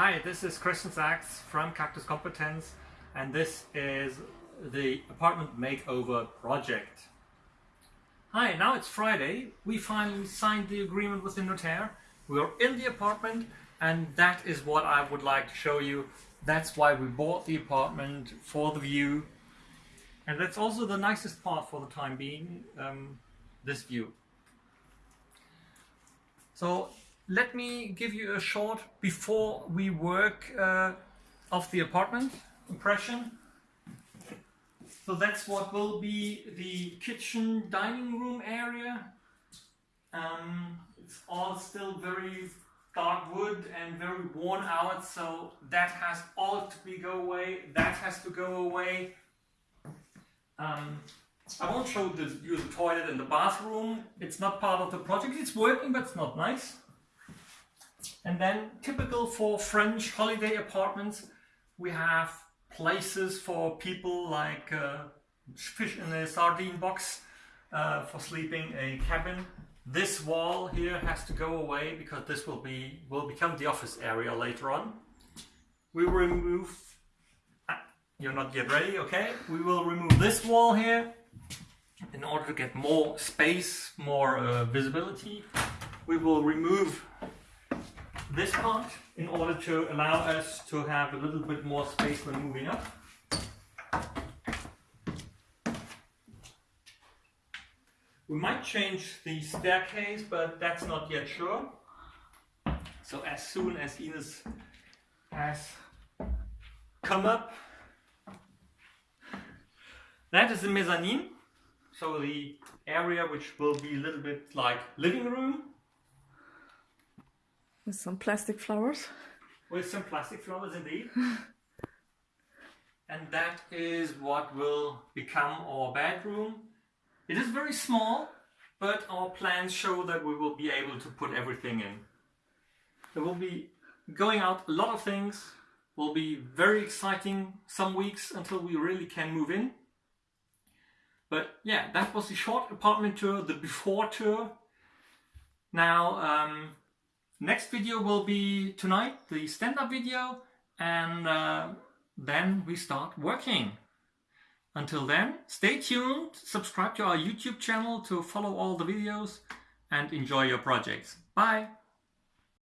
Hi, this is Christian Sachs from Cactus Competence and this is the apartment makeover project. Hi, now it's Friday. We finally signed the agreement with the notaire. We are in the apartment and that is what I would like to show you. That's why we bought the apartment for the view. And that's also the nicest part for the time being, um, this view. So let me give you a short before we work uh, of the apartment impression. So that's what will be the kitchen dining room area. Um, it's all still very dark wood and very worn out so that has all to be go away. That has to go away. Um, I won't show the, you the toilet and the bathroom. It's not part of the project. It's working but it's not nice and then typical for French holiday apartments, we have places for people like uh, fish in a sardine box uh, for sleeping, a cabin. This wall here has to go away because this will be will become the office area later on. We will remove, ah, you're not yet ready, okay? We will remove this wall here in order to get more space, more uh, visibility. We will remove this part in order to allow us to have a little bit more space when moving up. We might change the staircase, but that's not yet sure. So as soon as Ines has come up, that is the mezzanine. So the area which will be a little bit like living room with some plastic flowers. With some plastic flowers indeed. and that is what will become our bedroom. It is very small, but our plans show that we will be able to put everything in. There will be going out a lot of things, will be very exciting some weeks until we really can move in. But yeah, that was the short apartment tour, the before tour. Now, um, Next video will be tonight, the stand-up video, and uh, then we start working. Until then, stay tuned, subscribe to our YouTube channel to follow all the videos, and enjoy your projects. Bye!